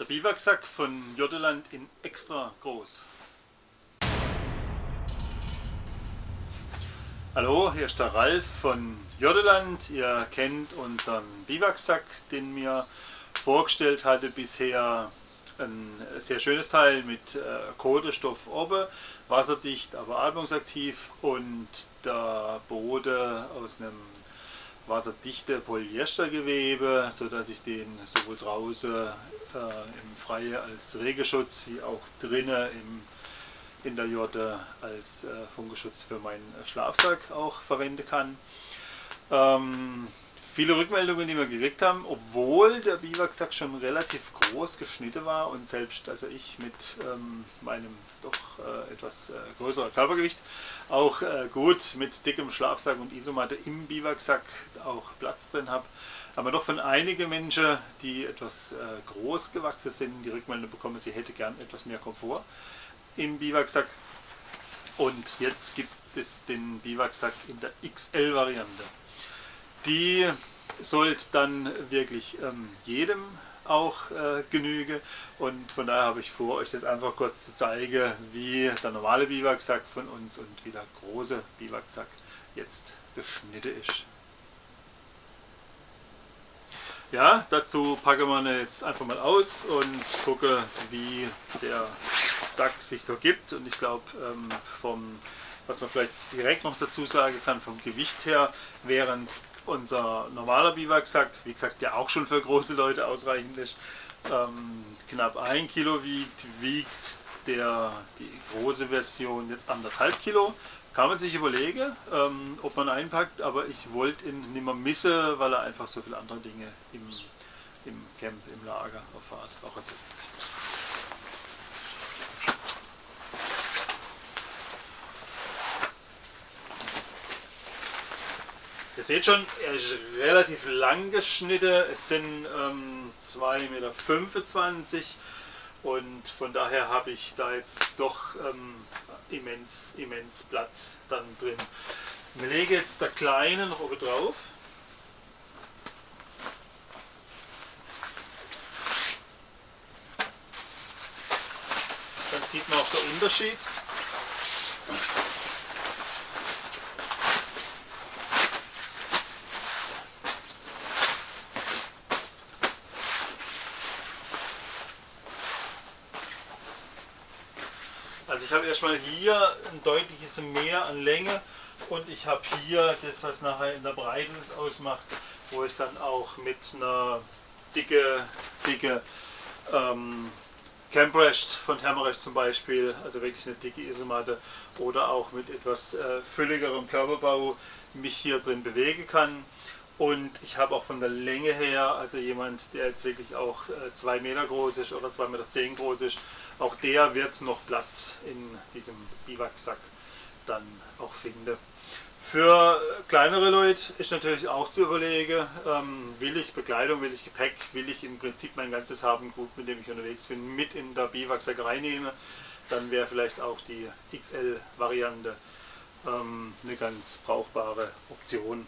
Der Biwaksack von Jodeland in extra groß. Hallo, hier ist der Ralf von Jodeland. Ihr kennt unseren Biwaksack, den mir vorgestellt hatte bisher. Ein sehr schönes Teil mit äh, Kohlestoff oben, wasserdicht, aber atmungsaktiv und der Boden aus einem wasserdichte Polyestergewebe, so dass ich den sowohl draußen äh, im Freien als Regenschutz wie auch drinnen im, in der Jorde als äh, Funkeschutz für meinen Schlafsack auch verwenden kann. Ähm, viele Rückmeldungen, die wir gekriegt haben, obwohl der Biwaksack schon relativ groß geschnitten war und selbst also ich mit ähm, meinem doch äh, etwas äh, größeren Körpergewicht auch äh, gut mit dickem Schlafsack und Isomatte im Biwaksack auch Platz drin habe. Aber doch von einigen Menschen, die etwas äh, groß gewachsen sind, die Rückmeldung bekommen, sie hätte gern etwas mehr Komfort im Biwaksack. Und jetzt gibt es den Biwaksack in der XL-Variante. Die sollte dann wirklich ähm, jedem auch äh, genüge und von daher habe ich vor, euch das einfach kurz zu zeigen, wie der normale Biwaksack von uns und wie der große Biwaksack jetzt geschnitten ist. Ja, dazu packen wir jetzt einfach mal aus und gucke, wie der Sack sich so gibt und ich glaube ähm, vom was man vielleicht direkt noch dazu sagen kann, vom Gewicht her, während unser normaler Biwaksack, wie gesagt, der auch schon für große Leute ausreichend ist, ähm, knapp ein Kilo wiegt, wiegt der, die große Version jetzt anderthalb Kilo. Kann man sich überlegen, ähm, ob man einpackt, aber ich wollte ihn nicht mehr missen, weil er einfach so viele andere Dinge im, im Camp, im Lager auf Fahrt auch ersetzt. Ihr seht schon, er ist relativ lang geschnitten. Es sind ähm, 2,25 Meter und von daher habe ich da jetzt doch ähm, immens, immens Platz dann drin. Ich lege jetzt der kleine noch oben drauf. Dann sieht man auch den Unterschied. Ich habe erstmal hier ein deutliches Mehr an Länge und ich habe hier das, was nachher in der Breite das ausmacht, wo ich dann auch mit einer dicke, dicke ähm, Camprest von Thermarecht zum Beispiel, also wirklich eine dicke Isomatte oder auch mit etwas äh, fülligerem Körperbau mich hier drin bewegen kann. Und ich habe auch von der Länge her, also jemand, der jetzt wirklich auch 2 äh, Meter groß ist oder 2,10 Meter groß ist, auch der wird noch Platz in diesem Biwaksack dann auch finden. Für kleinere Leute ist natürlich auch zu überlegen, ähm, will ich Bekleidung, will ich Gepäck, will ich im Prinzip mein ganzes Habengut, mit dem ich unterwegs bin, mit in der Biwaksack reinnehmen, dann wäre vielleicht auch die XL-Variante ähm, eine ganz brauchbare Option.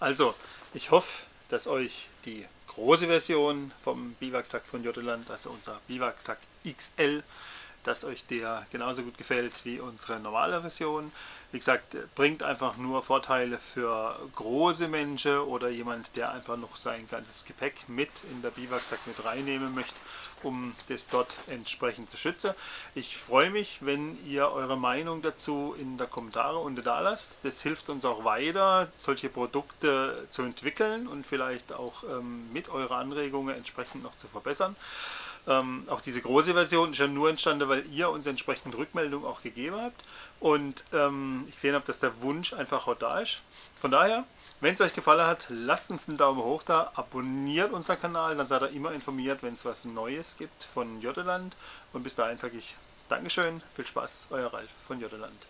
Also, ich hoffe, dass euch die große Version vom Biwaksack von Jodeland, also unser Biwaksack XL, dass euch der genauso gut gefällt wie unsere normale Version. Wie gesagt, bringt einfach nur Vorteile für große Menschen oder jemand, der einfach noch sein ganzes Gepäck mit in der Biwaksack mit reinnehmen möchte, um das dort entsprechend zu schützen. Ich freue mich, wenn ihr eure Meinung dazu in der Kommentare unten da lasst. Das hilft uns auch weiter, solche Produkte zu entwickeln und vielleicht auch ähm, mit euren Anregungen entsprechend noch zu verbessern. Ähm, auch diese große Version ist ja nur entstanden, weil ihr uns entsprechend Rückmeldungen auch gegeben habt und ähm, ich gesehen habe, dass der Wunsch einfach auch da ist. Von daher, wenn es euch gefallen hat, lasst uns einen Daumen hoch da, abonniert unseren Kanal, dann seid ihr immer informiert, wenn es was Neues gibt von Jodeland. Und bis dahin sage ich Dankeschön, viel Spaß, euer Ralf von Jodeland.